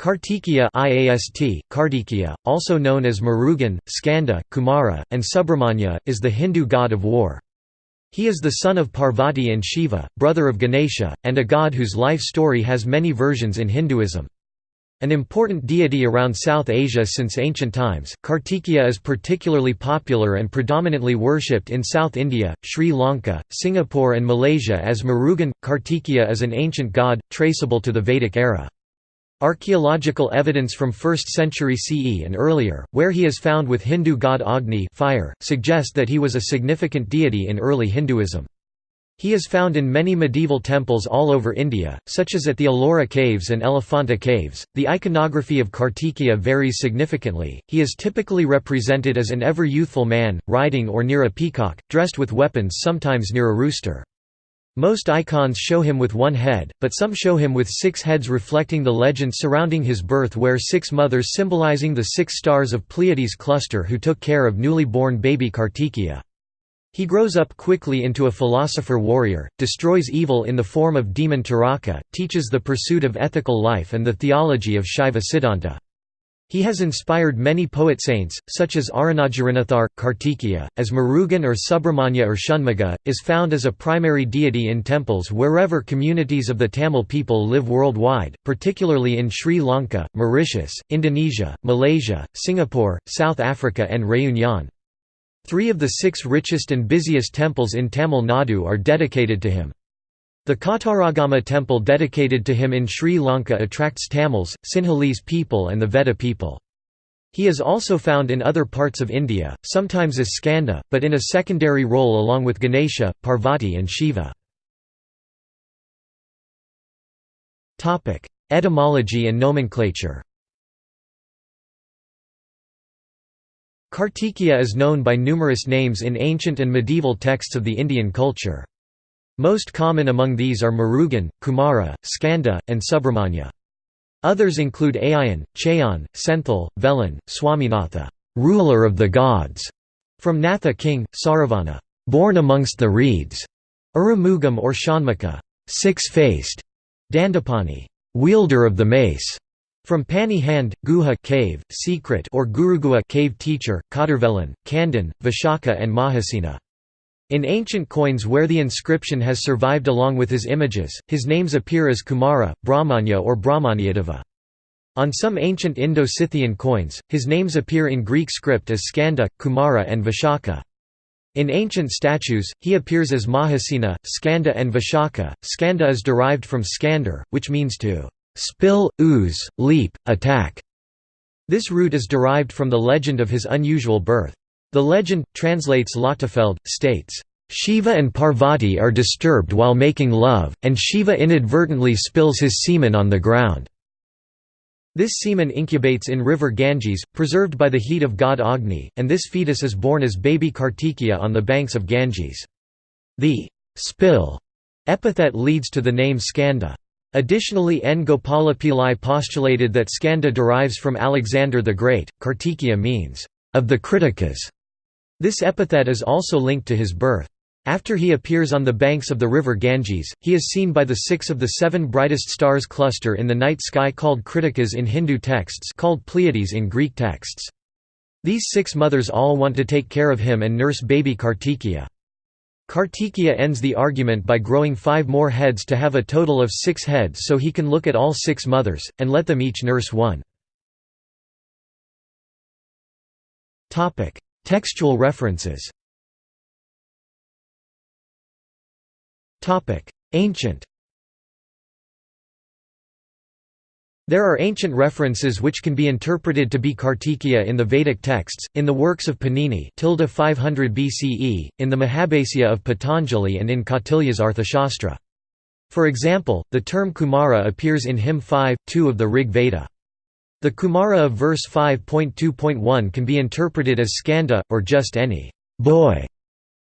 Kartikeya IAST, Kartikeya, also known as Murugan, Skanda, Kumara, and Subramanya, is the Hindu god of war. He is the son of Parvati and Shiva, brother of Ganesha, and a god whose life story has many versions in Hinduism. An important deity around South Asia since ancient times, Kartikeya is particularly popular and predominantly worshipped in South India, Sri Lanka, Singapore and Malaysia as Murugan. Kartikeya is an ancient god, traceable to the Vedic era. Archaeological evidence from 1st century CE and earlier, where he is found with Hindu god Agni fire, suggest that he was a significant deity in early Hinduism. He is found in many medieval temples all over India, such as at the Ellora Caves and Elephanta Caves. The iconography of Kartikeya varies significantly. He is typically represented as an ever youthful man, riding or near a peacock, dressed with weapons, sometimes near a rooster. Most icons show him with one head, but some show him with six heads reflecting the legend surrounding his birth where six mothers symbolizing the six stars of Pleiades cluster who took care of newly born baby Kartikeya. He grows up quickly into a philosopher-warrior, destroys evil in the form of demon Taraka, teaches the pursuit of ethical life and the theology of Shaiva Siddhanta. He has inspired many poet-saints, such as Arunagirinaathar. Kartikeya, as Murugan or Subramanya or Shanmugha, is found as a primary deity in temples wherever communities of the Tamil people live worldwide, particularly in Sri Lanka, Mauritius, Indonesia, Malaysia, Singapore, South Africa and Réunion. Three of the six richest and busiest temples in Tamil Nadu are dedicated to him. The Kataragama temple dedicated to him in Sri Lanka attracts Tamils, Sinhalese people and the Veda people. He is also found in other parts of India, sometimes as Skanda, but in a secondary role along with Ganesha, Parvati and Shiva. Etymology and nomenclature Kartikeya is known by numerous names in ancient and medieval texts of the Indian culture. Most common among these are Murugan, Kumara, Skanda, and Subramanya. Others include Ayan, Chayan, Senthil, Velan, Swaminatha, ruler of the gods, from Natha king, Saravana, born amongst the reeds, Arumugam or Shanmukha, six-faced, Dandapani, wielder of the mace, from Pani hand, Guha cave, secret or Guruguha cave teacher, Kadarvelan, Kandan, Vishaka and Mahasena. In ancient coins where the inscription has survived along with his images, his names appear as Kumara, Brahmanya or Brahmanyadeva. On some ancient Indo-Scythian coins, his names appear in Greek script as Skanda, Kumara and Vishaka. In ancient statues, he appears as Mahasena, Skanda and Vishaka. Skanda is derived from Skander, which means to spill, ooze, leap, attack. This root is derived from the legend of his unusual birth. The legend, translates Lochtefeld, states, Shiva and Parvati are disturbed while making love, and Shiva inadvertently spills his semen on the ground. This semen incubates in river Ganges, preserved by the heat of god Agni, and this fetus is born as baby Kartikeya on the banks of Ganges. The spill epithet leads to the name Skanda. Additionally N. Gopala Pillai postulated that Skanda derives from Alexander the Great, Kartikeya means, of the Kritikas. This epithet is also linked to his birth. After he appears on the banks of the river Ganges, he is seen by the six of the seven brightest stars cluster in the night sky called Kritikas in Hindu texts called Pleiades in Greek texts. These six mothers all want to take care of him and nurse baby Kartikeya. Kartikeya ends the argument by growing five more heads to have a total of six heads so he can look at all six mothers, and let them each nurse one. Textual references Ancient There are ancient references which can be interpreted to be Kartikeya in the Vedic texts, in the works of Panini 500 BCE, in the Mahabhasya of Patanjali and in Kautilya's Arthashastra. For example, the term Kumara appears in hymn 5, 2 of the Rig Veda. The Kumara of verse 5.2.1 can be interpreted as skanda, or just any boy.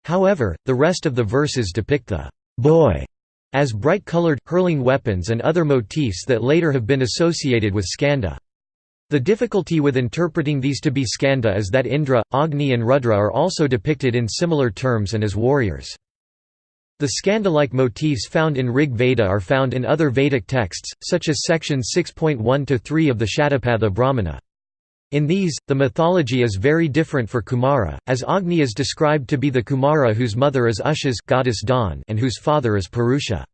However, the rest of the verses depict the boy as bright-colored, hurling weapons and other motifs that later have been associated with Skanda. The difficulty with interpreting these to be Skanda is that Indra, Agni and Rudra are also depicted in similar terms and as warriors. The Skanda-like motifs found in Rig Veda are found in other Vedic texts, such as section 6.1–3 of the Shatapatha Brahmana. In these, the mythology is very different for Kumara, as Agni is described to be the Kumara whose mother is Ushas goddess Dawn and whose father is Purusha.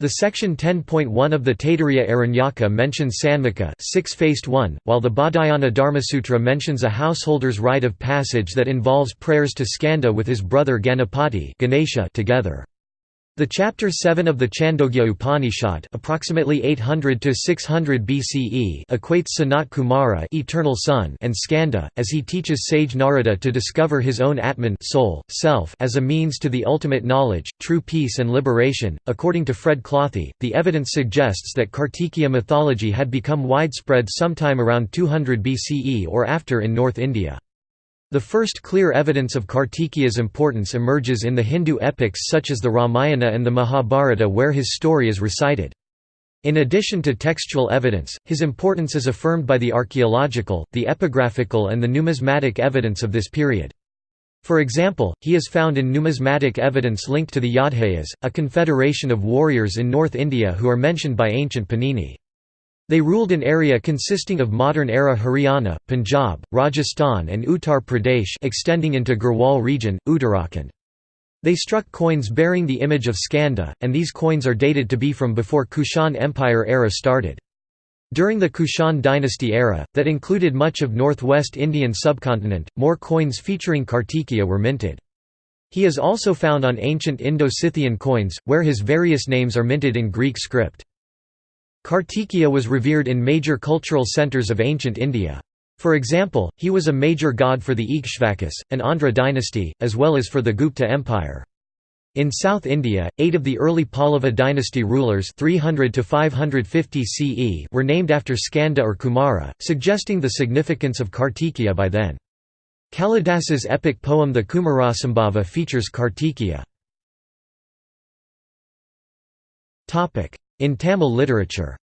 The section 10.1 of the Taittiriya Aranyaka mentions Sanmukha six-faced one, while the Baudhayana Dharmasutra mentions a householder's rite of passage that involves prayers to Skanda with his brother Ganapati Ganesha together. The chapter 7 of the Chandogya Upanishad, approximately 800 to 600 BCE, equates Sanat Kumara, eternal son, and Skanda, as he teaches sage Narada to discover his own Atman, soul, self, as a means to the ultimate knowledge, true peace and liberation. According to Fred Clothey, the evidence suggests that Kartikeya mythology had become widespread sometime around 200 BCE or after in North India. The first clear evidence of Kartikeya's importance emerges in the Hindu epics such as the Ramayana and the Mahabharata where his story is recited. In addition to textual evidence, his importance is affirmed by the archaeological, the epigraphical and the numismatic evidence of this period. For example, he is found in numismatic evidence linked to the Yaudheyas, a confederation of warriors in North India who are mentioned by ancient Panini. They ruled an area consisting of modern-era Haryana, Punjab, Rajasthan and Uttar Pradesh extending into Garhwal region, Uttarakhand. They struck coins bearing the image of Skanda, and these coins are dated to be from before Kushan Empire era started. During the Kushan dynasty era, that included much of northwest Indian subcontinent, more coins featuring Kartikeya were minted. He is also found on ancient Indo-Scythian coins, where his various names are minted in Greek script. Kartikeya was revered in major cultural centres of ancient India. For example, he was a major god for the Ikshvakus, an Andhra dynasty, as well as for the Gupta Empire. In South India, eight of the early Pallava dynasty rulers 300 to 550 CE were named after Skanda or Kumara, suggesting the significance of Kartikeya by then. Kalidasa's epic poem The Kumarasambhava features Kartikeya. In Tamil literature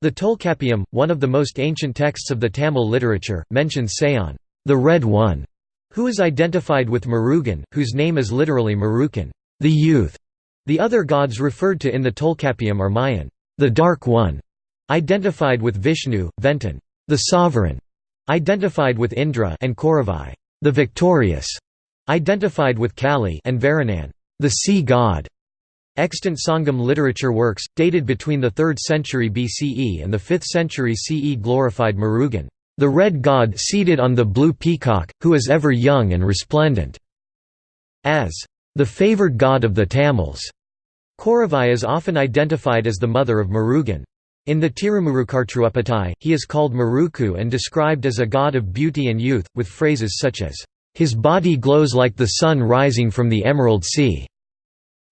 The Tolkappiyam, one of the most ancient texts of the Tamil literature, mentions Sayan, the Red One, who is identified with Murugan, whose name is literally Marukan, the youth. The other gods referred to in the Tolkappiyam are Mayan, the Dark One, identified with Vishnu, Ventan, the Sovereign, identified with Indra and Koravai, the Victorious, identified with Kali and Varanan, the sea god. Extant Sangam literature works, dated between the 3rd century BCE and the 5th century CE glorified Murugan, the red god seated on the blue peacock, who is ever young and resplendent, as the favoured god of the Tamils. Koravai is often identified as the mother of Murugan. In the Tirumurukartruapattai, he is called Muruku and described as a god of beauty and youth, with phrases such as, "...his body glows like the sun rising from the emerald sea."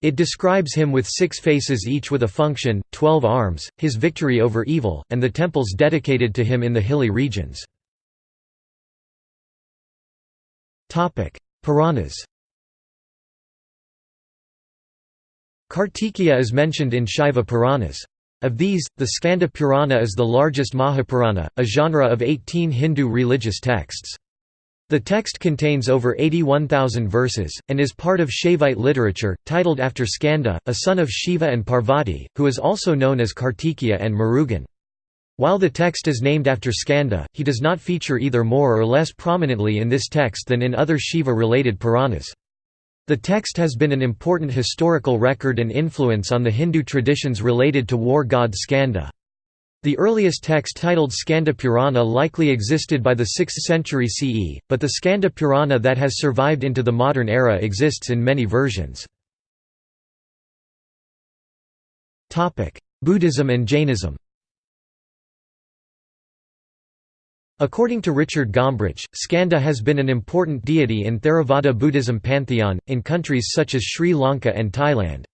It describes him with six faces each with a function, twelve arms, his victory over evil, and the temples dedicated to him in the hilly regions. Puranas Kartikeya is mentioned in Shaiva Puranas. Of these, the Skanda Purana is the largest Mahapurana, a genre of 18 Hindu religious texts. The text contains over 81,000 verses, and is part of Shaivite literature, titled after Skanda, a son of Shiva and Parvati, who is also known as Kartikeya and Murugan. While the text is named after Skanda, he does not feature either more or less prominently in this text than in other Shiva-related Puranas. The text has been an important historical record and influence on the Hindu traditions related to war god Skanda. The earliest text titled Skanda Purana likely existed by the 6th century CE, but the Skanda Purana that has survived into the modern era exists in many versions. Buddhism and Jainism According to Richard Gombrich, Skanda has been an important deity in Theravada Buddhism pantheon, in countries such as Sri Lanka and Thailand.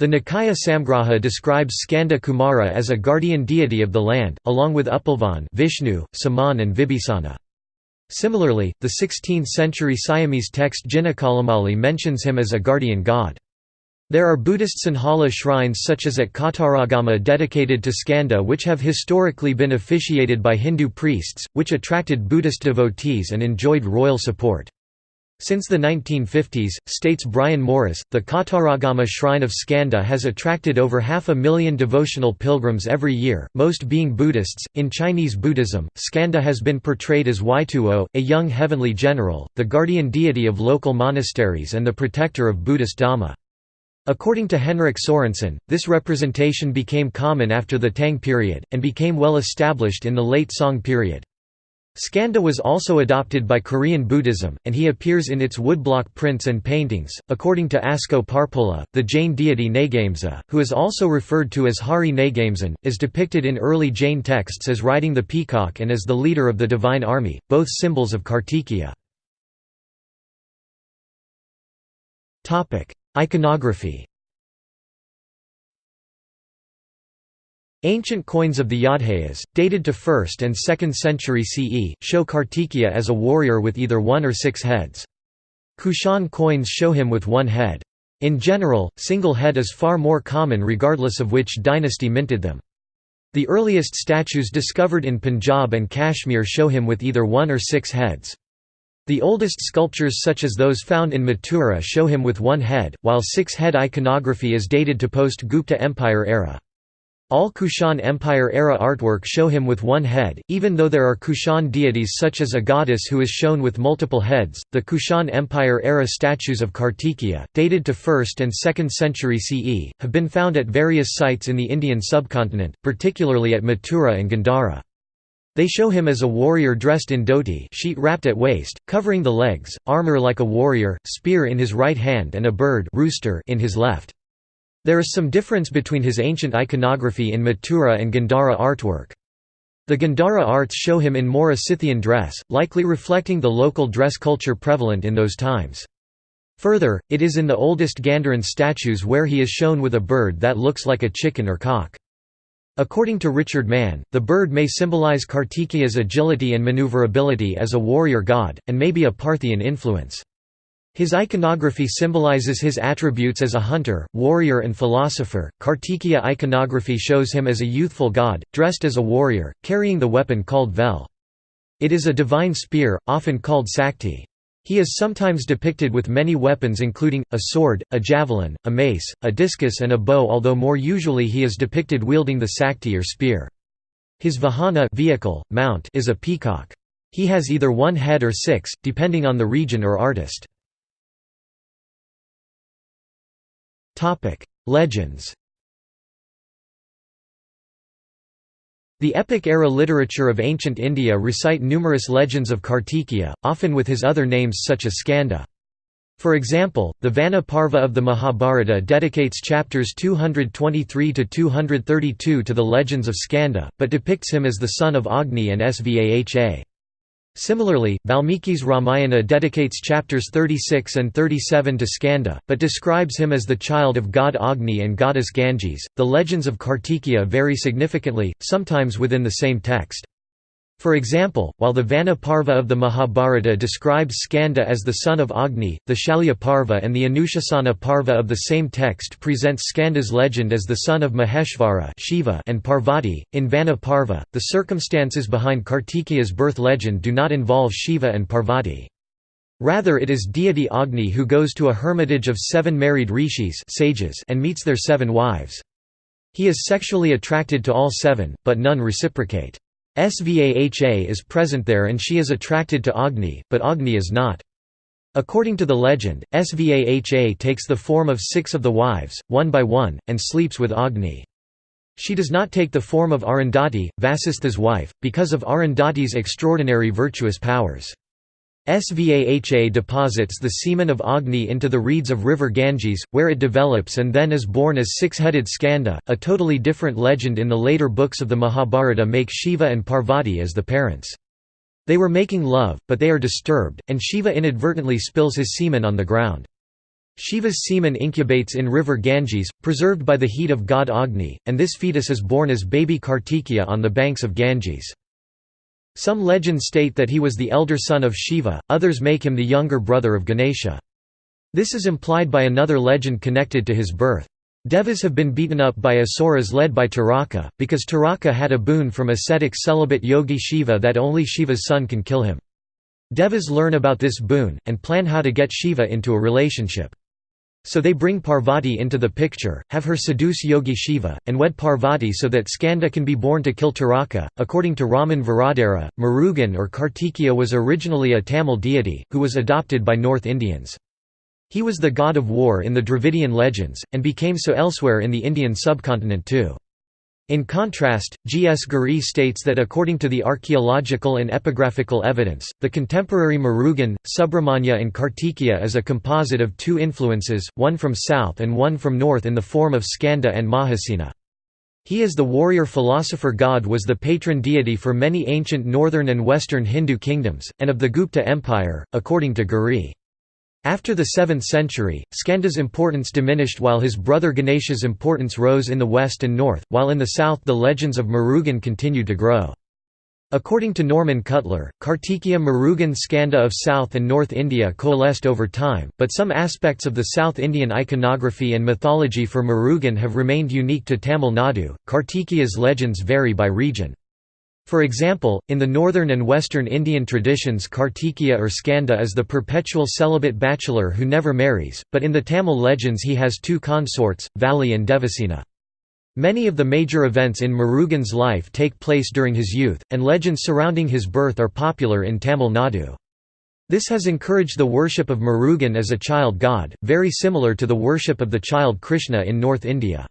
The Nikaya Samgraha describes Skanda Kumara as a guardian deity of the land, along with Upulvan Vishnu, Saman and Vibhisana. Similarly, the 16th-century Siamese text Jinakalamali mentions him as a guardian god. There are Buddhist Sinhala shrines such as at Kataragama dedicated to Skanda which have historically been officiated by Hindu priests, which attracted Buddhist devotees and enjoyed royal support. Since the 1950s, states Brian Morris, the Kataragama shrine of Skanda has attracted over half a million devotional pilgrims every year, most being Buddhists. In Chinese Buddhism, Skanda has been portrayed as Weituo, a young heavenly general, the guardian deity of local monasteries and the protector of Buddhist Dhamma. According to Henrik Sorensen, this representation became common after the Tang period, and became well established in the late Song period. Skanda was also adopted by Korean Buddhism, and he appears in its woodblock prints and paintings. According to Asko Parpola, the Jain deity Nagamsa, who is also referred to as Hari Nagamsan, is depicted in early Jain texts as riding the peacock and as the leader of the divine army, both symbols of Kartikeya. Iconography Ancient coins of the Yaudheyas, dated to 1st and 2nd century CE, show Kartikeya as a warrior with either one or six heads. Kushan coins show him with one head. In general, single head is far more common regardless of which dynasty minted them. The earliest statues discovered in Punjab and Kashmir show him with either one or six heads. The oldest sculptures such as those found in Mathura show him with one head, while six-head iconography is dated to post-Gupta Empire era. All Kushan Empire-era artwork show him with one head, even though there are Kushan deities such as a goddess who is shown with multiple heads. The Kushan Empire-era statues of Kartikeya, dated to 1st and 2nd century CE, have been found at various sites in the Indian subcontinent, particularly at Mathura and Gandhara. They show him as a warrior dressed in dhoti sheet wrapped at waist, covering the legs, armor like a warrior, spear in his right hand and a bird rooster in his left. There is some difference between his ancient iconography in Mathura and Gandhara artwork. The Gandhara arts show him in more a Scythian dress, likely reflecting the local dress culture prevalent in those times. Further, it is in the oldest Gandharan statues where he is shown with a bird that looks like a chicken or cock. According to Richard Mann, the bird may symbolize Kartikeya's agility and maneuverability as a warrior god, and may be a Parthian influence. His iconography symbolizes his attributes as a hunter, warrior and philosopher. Kartikeya iconography shows him as a youthful god, dressed as a warrior, carrying the weapon called vel. It is a divine spear, often called sakti. He is sometimes depicted with many weapons including, a sword, a javelin, a mace, a discus and a bow although more usually he is depicted wielding the sakti or spear. His vahana vehicle, mount is a peacock. He has either one head or six, depending on the region or artist. Legends The epic-era literature of ancient India recite numerous legends of Kartikeya, often with his other names such as Skanda. For example, the Vana Parva of the Mahabharata dedicates chapters 223 to 232 to the legends of Skanda, but depicts him as the son of Agni and Svaha. Similarly, Valmiki's Ramayana dedicates chapters 36 and 37 to Skanda, but describes him as the child of god Agni and goddess Ganges. The legends of Kartikeya vary significantly, sometimes within the same text. For example, while the Vana Parva of the Mahabharata describes Skanda as the son of Agni, the Shalya Parva and the Anushasana Parva of the same text present Skanda's legend as the son of Maheshvara Shiva and Parvati. In Vana Parva, the circumstances behind Kartikeya's birth legend do not involve Shiva and Parvati. Rather it is deity Agni who goes to a hermitage of seven married rishis sages and meets their seven wives. He is sexually attracted to all seven, but none reciprocate. Svaha is present there and she is attracted to Agni, but Agni is not. According to the legend, Svaha takes the form of six of the wives, one by one, and sleeps with Agni. She does not take the form of Arundhati, Vasistha's wife, because of Arundhati's extraordinary virtuous powers. Svaha deposits the semen of Agni into the reeds of river Ganges, where it develops and then is born as six-headed Skanda. A totally different legend in the later books of the Mahabharata make Shiva and Parvati as the parents. They were making love, but they are disturbed, and Shiva inadvertently spills his semen on the ground. Shiva's semen incubates in river Ganges, preserved by the heat of god Agni, and this fetus is born as baby Kartikeya on the banks of Ganges. Some legends state that he was the elder son of Shiva, others make him the younger brother of Ganesha. This is implied by another legend connected to his birth. Devas have been beaten up by asuras led by Taraka, because Taraka had a boon from ascetic celibate yogi Shiva that only Shiva's son can kill him. Devas learn about this boon, and plan how to get Shiva into a relationship. So they bring Parvati into the picture, have her seduce Yogi Shiva, and wed Parvati so that Skanda can be born to kill Taraka. According to Raman Varadara, Murugan or Kartikeya was originally a Tamil deity, who was adopted by North Indians. He was the god of war in the Dravidian legends, and became so elsewhere in the Indian subcontinent too. In contrast, G. S. Ghurye states that according to the archaeological and epigraphical evidence, the contemporary Murugan, Subramanya and Kartikeya is a composite of two influences, one from south and one from north in the form of Skanda and Mahasena. He is the warrior philosopher god was the patron deity for many ancient northern and western Hindu kingdoms, and of the Gupta Empire, according to Ghurye. After the 7th century, Skanda's importance diminished while his brother Ganesha's importance rose in the west and north, while in the south the legends of Murugan continued to grow. According to Norman Cutler, Kartikeya Murugan Skanda of South and North India coalesced over time, but some aspects of the South Indian iconography and mythology for Murugan have remained unique to Tamil Nadu. Kartikeya's legends vary by region. For example, in the northern and western Indian traditions Kartikeya or Skanda is the perpetual celibate bachelor who never marries, but in the Tamil legends he has two consorts, Valli and Devasena. Many of the major events in Murugan's life take place during his youth, and legends surrounding his birth are popular in Tamil Nadu. This has encouraged the worship of Murugan as a child god, very similar to the worship of the child Krishna in North India.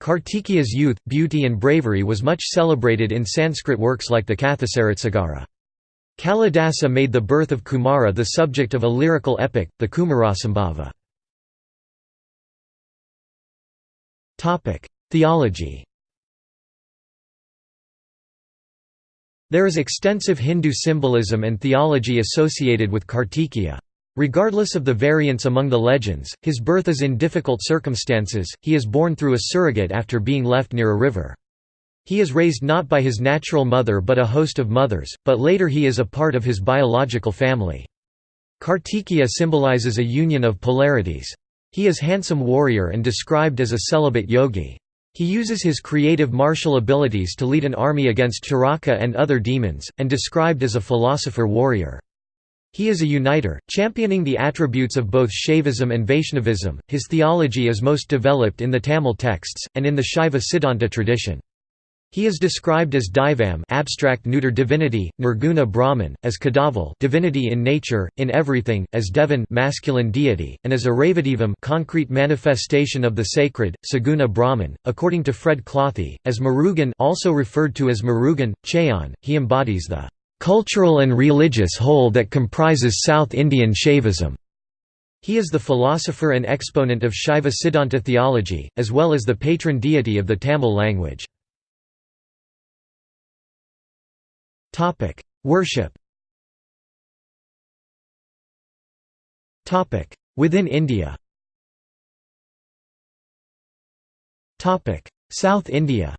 Kartikeya's youth, beauty and bravery was much celebrated in Sanskrit works like the Kathasaritsagara. Kalidasa made the birth of Kumara the subject of a lyrical epic, the Kumarasambhava. Theology There is extensive Hindu symbolism and theology associated with Kartikeya. Regardless of the variance among the legends, his birth is in difficult circumstances, he is born through a surrogate after being left near a river. He is raised not by his natural mother but a host of mothers, but later he is a part of his biological family. Kartikeya symbolizes a union of polarities. He is handsome warrior and described as a celibate yogi. He uses his creative martial abilities to lead an army against Charaka and other demons, and described as a philosopher warrior. He is a uniter, championing the attributes of both Shaivism and Vaishnavism. His theology is most developed in the Tamil texts, and in the Shaiva Siddhanta tradition. He is described as Daivam abstract neuter divinity, Nirguna Brahman, as Kadaval divinity in nature, in everything, as Devan masculine deity, and as Aravadevam concrete manifestation of the sacred, Saguna Brahman. According to Fred Clothey, as Murugan also referred to as Murugan, Chayan, he embodies the cultural and religious whole that comprises South Indian Shaivism. He is the philosopher and exponent of Shaiva Siddhanta theology, as well as the patron deity of the Tamil language. Worship Within India South India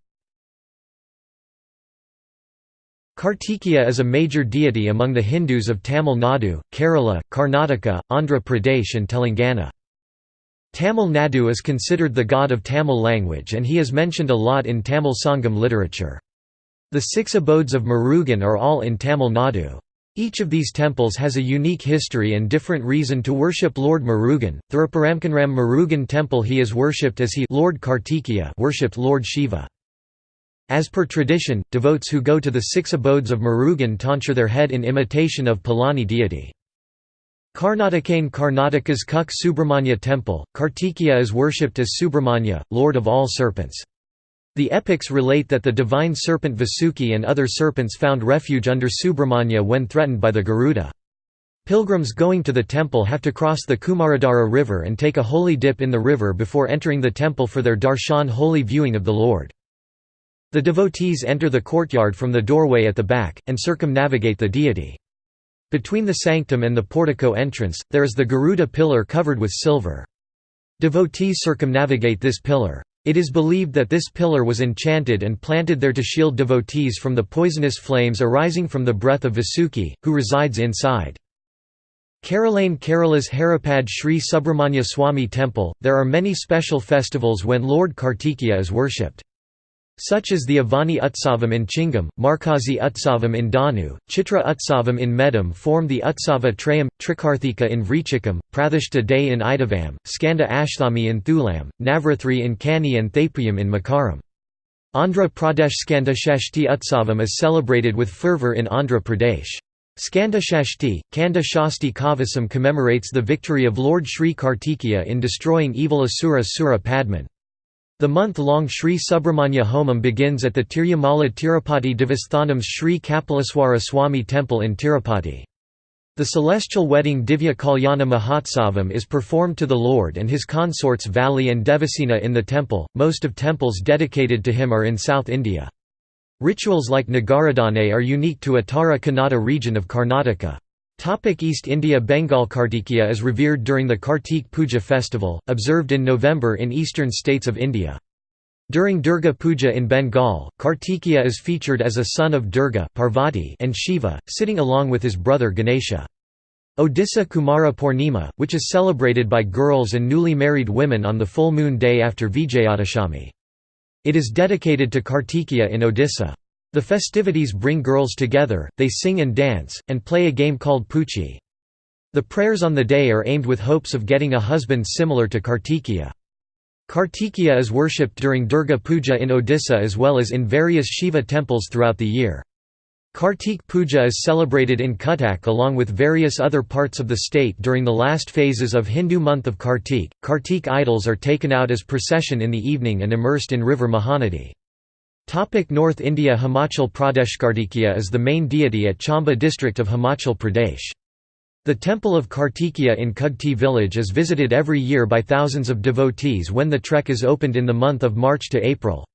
Kartikeya is a major deity among the Hindus of Tamil Nadu, Kerala, Karnataka, Andhra Pradesh and Telangana. Tamil Nadu is considered the god of Tamil language and he is mentioned a lot in Tamil Sangam literature. The six abodes of Murugan are all in Tamil Nadu. Each of these temples has a unique history and different reason to worship Lord Murugan. Thiruparamkunram Murugan temple he is worshipped as he Lord worshipped Lord Shiva. As per tradition, devotes who go to the six abodes of Murugan tonsure their head in imitation of Palani deity. Karnatakane Karnataka's Kuk Subramanya temple, Kartikeya is worshipped as Subramanya, lord of all serpents. The epics relate that the divine serpent Vasuki and other serpents found refuge under Subramanya when threatened by the Garuda. Pilgrims going to the temple have to cross the Kumaradhara river and take a holy dip in the river before entering the temple for their darshan holy viewing of the Lord. The devotees enter the courtyard from the doorway at the back, and circumnavigate the deity. Between the sanctum and the portico entrance, there is the Garuda pillar covered with silver. Devotees circumnavigate this pillar. It is believed that this pillar was enchanted and planted there to shield devotees from the poisonous flames arising from the breath of Vasuki, who resides inside. Keralane Kerala's Haripad Sri Subramanya Swami temple, there are many special festivals when Lord Kartikeya is worshipped. Such as the Avani Utsavam in Chingam, Markazi Utsavam in Danu, Chitra Utsavam in Medam form the Utsava Trayam, Trikarthika in Vrichikam, Prathishta Day in Idavam, Skanda Ashtami in Thulam, Navrathri in Kani and Thapuyam in Makaram. Andhra Pradesh Skanda Shashti Utsavam is celebrated with fervour in Andhra Pradesh. Skanda Shashti, Kanda Shasti Kavasam commemorates the victory of Lord Sri Kartikeya in destroying evil Asura Sura Padman. The month-long Sri Subramanya Homam begins at the Tirumala Tirupati Devasthanam's Sri Kapileswara Swami temple in Tirupati. The celestial wedding Divya Kalyana Mahotsavam is performed to the Lord and his consorts Valli and Devasena in the temple. Most of temples dedicated to him are in South India. Rituals like Nagaradane are unique to Uttara Kannada region of Karnataka. Topic East India Bengal Kartikeya is revered during the Kartik Puja festival, observed in November in eastern states of India. During Durga Puja in Bengal, Kartikeya is featured as a son of Durga Parvati and Shiva, sitting along with his brother Ganesha. Odisha Kumara Purnima, which is celebrated by girls and newly married women on the full moon day after Vijayadashami. It is dedicated to Kartikeya in Odisha. The festivities bring girls together, they sing and dance, and play a game called Puchi. The prayers on the day are aimed with hopes of getting a husband similar to Kartikeya. Kartikeya is worshipped during Durga Puja in Odisha as well as in various Shiva temples throughout the year. Kartik Puja is celebrated in Cuttack along with various other parts of the state during the last phases of Hindu month of Kartik. Kartik idols are taken out as procession in the evening and immersed in river Mahanadi. Topic North India Himachal Pradesh Kartikeya is the main deity at Chamba district of Himachal Pradesh. The temple of Kartikeya in Kugti village is visited every year by thousands of devotees when the trek is opened in the month of March to April.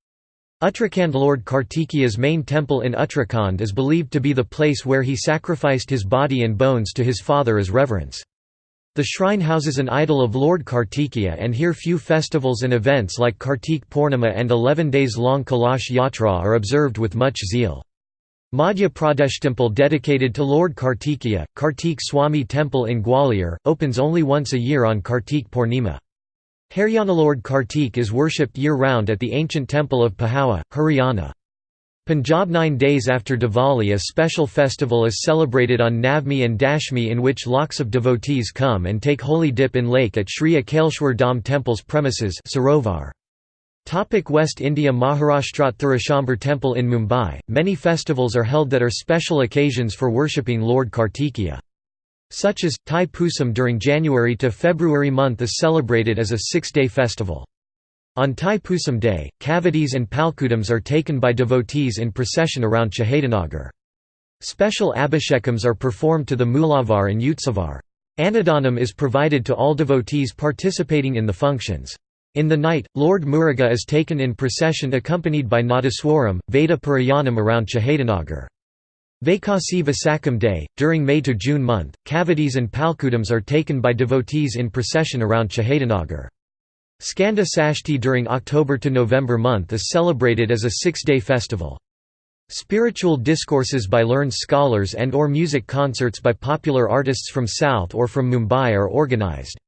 Uttarakhand Lord Kartikeya's main temple in Uttarakhand is believed to be the place where he sacrificed his body and bones to his father as reverence. The shrine houses an idol of Lord Kartikeya and here few festivals and events like Kartik Purnima and 11 days long Kalash Yatra are observed with much zeal. Madhya Pradesh temple dedicated to Lord Kartikeya, Kartik Swami temple in Gwalior, opens only once a year on Kartik Purnima. Haryana Lord Kartik is worshipped year-round at the ancient temple of Pahawa, Haryana. Punjab nine days after Diwali a special festival is celebrated on Navmi and Dashmi in which lakhs of devotees come and take holy dip in lake at Sri Akaleshwar Dham temple's premises Sarovar. Topic West India Maharashtra Thirushambar Temple in Mumbai, many festivals are held that are special occasions for worshipping Lord Kartikeya. Such as, Thai Pusam during January to February month is celebrated as a six-day festival. On Thai Pusam Day, kavadis and palkudams are taken by devotees in procession around Shahidanagar. Special abhishekams are performed to the Moolavar and Utsavar. Annadanam is provided to all devotees participating in the functions. In the night, Lord Muruga is taken in procession accompanied by Nadaswaram, Veda Parayanam around Shahidanagar. Vaikasi Visakam Day, during May to June month, kavadis and palkudams are taken by devotees in procession around Shahidanagar. Skanda Sashti during October to November month is celebrated as a six-day festival. Spiritual discourses by learned scholars and or music concerts by popular artists from South or from Mumbai are organized.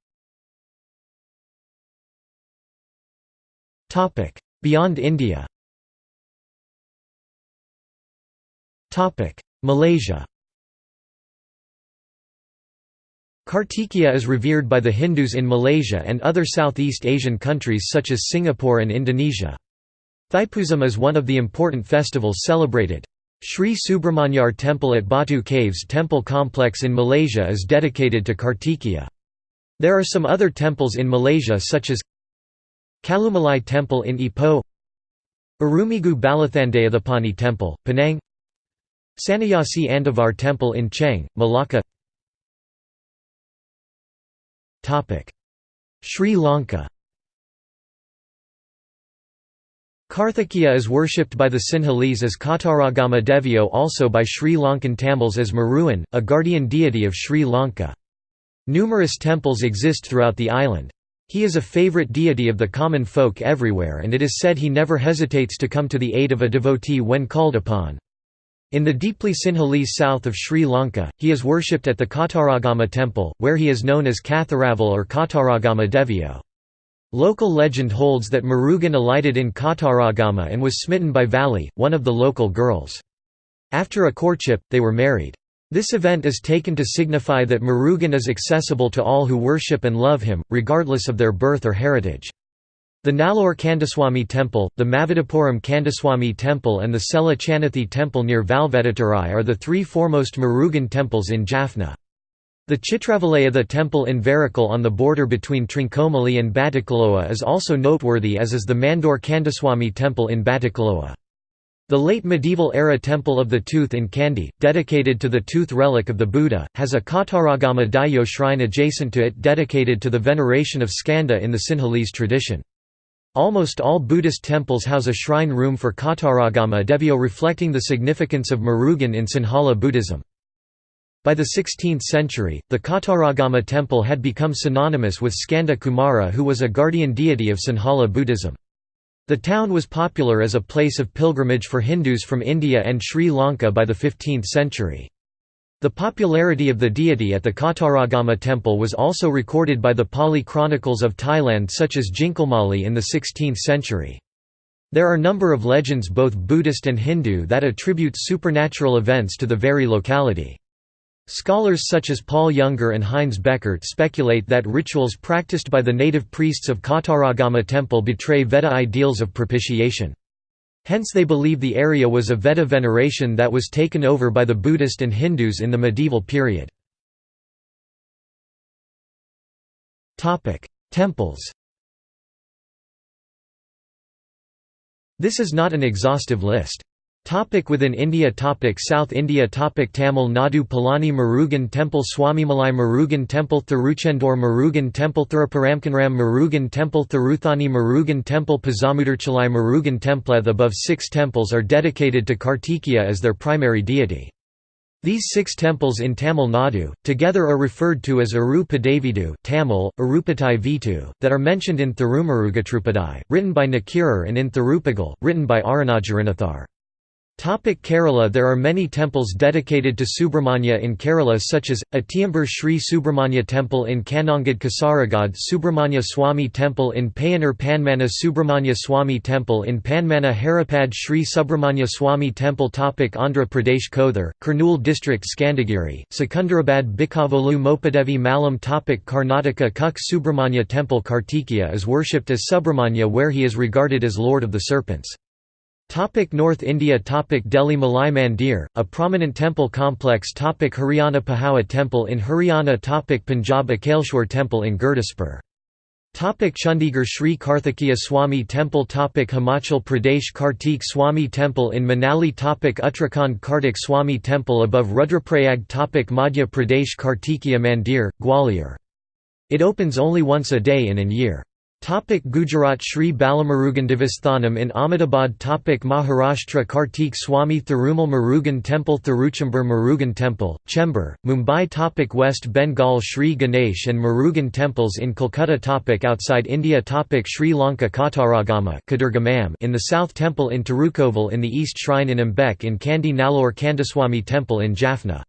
Beyond India Malaysia Kartikeya is revered by the Hindus in Malaysia and other Southeast Asian countries such as Singapore and Indonesia. Thaipusam is one of the important festivals celebrated. Sri Subramanyar Temple at Batu Caves temple complex in Malaysia is dedicated to Kartikeya. There are some other temples in Malaysia such as Kalumalai Temple in Ipoh Arumigu Balathandayadhapani Temple, Penang Sannyasi Andavar Temple in Cheng, Malacca Sri Lanka Karthikeya is worshipped by the Sinhalese as Kataragama Devio also by Sri Lankan Tamils as Murugan, a guardian deity of Sri Lanka. Numerous temples exist throughout the island. He is a favourite deity of the common folk everywhere and it is said he never hesitates to come to the aid of a devotee when called upon. In the deeply Sinhalese south of Sri Lanka, he is worshipped at the Kataragama temple, where he is known as Katharaval or Kataragama Devio. Local legend holds that Murugan alighted in Kataragama and was smitten by Valli, one of the local girls. After a courtship, they were married. This event is taken to signify that Murugan is accessible to all who worship and love him, regardless of their birth or heritage. The Nallur Kandaswamy Temple, the Mavidapuram Kandaswamy Temple and the Sela Chanathi Temple near Valvedutturai are the three foremost Murugan temples in Jaffna. The Chitravalaya temple in Varikal on the border between Trincomalee and Batticaloa is also noteworthy as is the Mandor Kandaswamy temple in Batticaloa. The late medieval-era Temple of the Tooth in Kandy, dedicated to the tooth relic of the Buddha, has a Kataragama Dayo shrine adjacent to it dedicated to the veneration of Skanda in the Sinhalese tradition. Almost all Buddhist temples house a shrine room for Kataragama Devyo reflecting the significance of Murugan in Sinhala Buddhism. By the 16th century, the Kataragama temple had become synonymous with Skanda Kumara who was a guardian deity of Sinhala Buddhism. The town was popular as a place of pilgrimage for Hindus from India and Sri Lanka by the 15th century. The popularity of the deity at the Kataragama temple was also recorded by the Pali chronicles of Thailand such as Jinkalmali in the 16th century. There are a number of legends both Buddhist and Hindu that attribute supernatural events to the very locality. Scholars such as Paul Younger and Heinz Bechert speculate that rituals practiced by the native priests of Kataragama temple betray Veda ideals of propitiation. Hence they believe the area was a Veda veneration that was taken over by the Buddhist and Hindus in the medieval period. Temples This is not an exhaustive list. Topic within India topic South India topic Tamil Nadu Palani Murugan Temple Swamimalai Murugan Temple Thiruchendur Murugan Temple Thiruparamkunram Murugan Temple Thiruthani Murugan Temple Pazamudarchalai Murugan Temple The above six temples are dedicated to Kartikeya as their primary deity. These six temples in Tamil Nadu, together are referred to as Arupadevidu Tamil, Arupatai Vitu, that are mentioned in Thirumarugatrupadai, written by Nakirar and in Thirupagal, written by Arunajaranatharar. Topic Kerala. There are many temples dedicated to Subramanya in Kerala such as, Atiyambur Sri Subramanya Temple in Kannangad Kasaragod Subramanya Swami Temple in Payanur Panmana Subramanya Swami Temple in Panmana Haripad Sri Subramanya Swami Temple. Topic Andhra Pradesh. Kothur, Kurnool District Skandagiri, Secunderabad Bikavolu Mopadevi Malam. Topic Karnataka. Kuk Subramanya Temple Kartikeya is worshipped as Subramanya where he is regarded as Lord of the Serpents. Topic North India Topic Delhi Malai Mandir, a prominent temple complex Topic Haryana Pahawa Temple in Haryana Topic Punjab Akaleshwar Temple in Gurdaspur Topic Chandigarh Sri Karthikeya Swami Temple Topic Himachal Pradesh Kartik Swami Temple in Manali Topic Uttarakhand Kartik Swami Temple above Rudraprayag Topic Madhya Pradesh Kartikeya Mandir, Gwalior. It opens only once a day in an year. Topic Gujarat Sri Balamurugan Devasthanam in Ahmedabad Topic Maharashtra Kartik Swami Thirumal Murugan Temple Thiruchembur Murugan Temple, Chembur, Mumbai Topic West Bengal Sri Ganesh and Murugan temples in Kolkata Topic Outside India Topic Sri Lanka Kataragama in the south Temple in Tirukoval in the east Shrine in Ambek in Kandy Nallur Kandaswamy Temple in Jaffna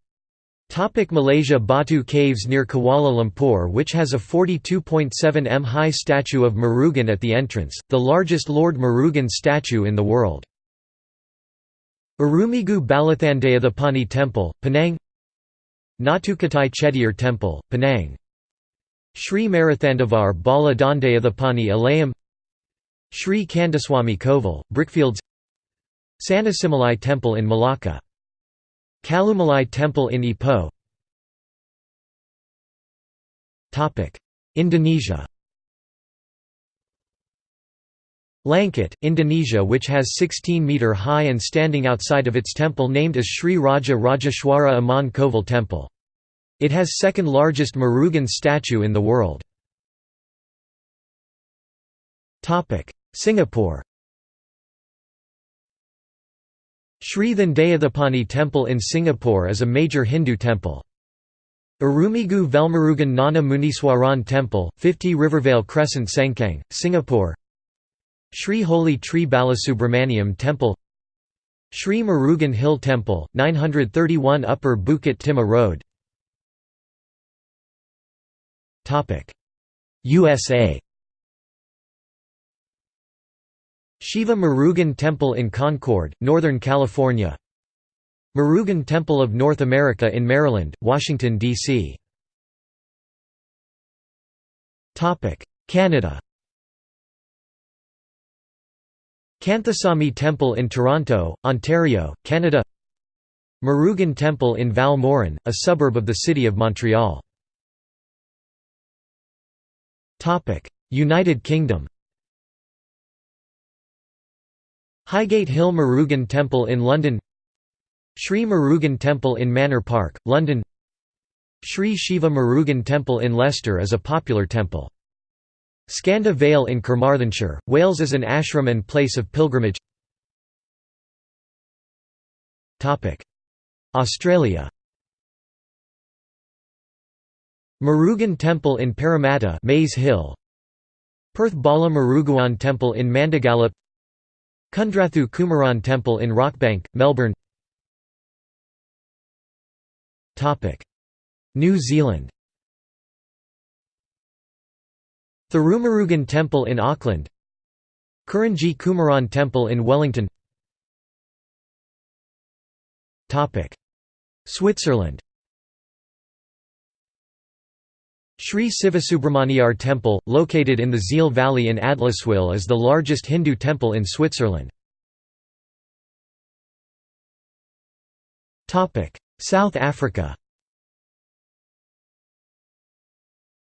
Topic Malaysia Batu Caves near Kuala Lumpur which has a 42.7 m high statue of Murugan at the entrance, the largest Lord Murugan statue in the world. Arumigu Balathandayadhapani Temple, Penang. Nattukatai Chettiar Temple, Penang. Sri Marathandavar Bala Dandayadhapani Alayam. Sri Kandaswamy Koval, Brickfields Sanasimalai Temple in Malacca Kalumalai Temple in Ipoh Indonesia Langkat, Indonesia which has 16-metre high and standing outside of its temple named as Sri Raja Rajeshwara Aman Koval Temple. It has second largest Murugan statue in the world. Singapore Sri Thandayathippani Temple in Singapore is a major Hindu temple. Arumigu Velmurugan Nana Muniswaran Temple, 50 Rivervale Crescent Sengkang, Singapore. Sri Holy Tree Balasubramaniam Temple. Sri Murugan Hill Temple, 931 Upper Bukit Timah Road. USA Shiva Murugan Temple in Concord, Northern California Murugan Temple of North America in Maryland, Washington, D.C. Canada Kanthasamy Temple in Toronto, Ontario, Canada Murugan Temple in Val Morin, a suburb of the city of Montreal. United Kingdom Highgate Hill Murugan Temple in London Sri Murugan Temple in Manor Park, London Sri Shiva Murugan Temple in Leicester is a popular temple. Skanda Vale in Carmarthenshire, Wales is an ashram and place of pilgrimage. Australia Murugan Temple in Parramatta Mays Hill. Perth Bala Murugan Temple in Mandogalup Kundrathu Kumaran Temple in Rockbank, Melbourne. New Zealand. Thirumurugan Temple in Auckland. Kurinji Kumaran Temple in Wellington. Switzerland Sri Sivasubramaniar Temple, located in the Sihl Valley in Adliswil is the largest Hindu temple in Switzerland. South Africa.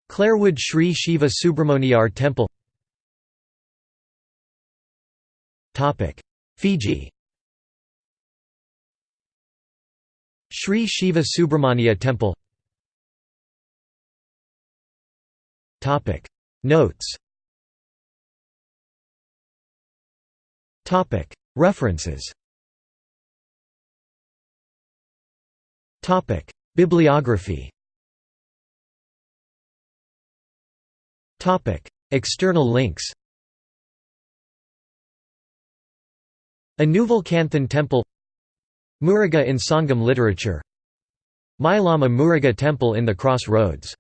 Clarewood Sri Shiva Subramaniar Temple. Fiji. Sri Shiva Subramania Temple Notes. Topic. References. Topic. Bibliography. Topic. External links. Anuval Kanthan Temple. Muruga in Sangam literature. Mylama Muruga Temple in the Cross Roads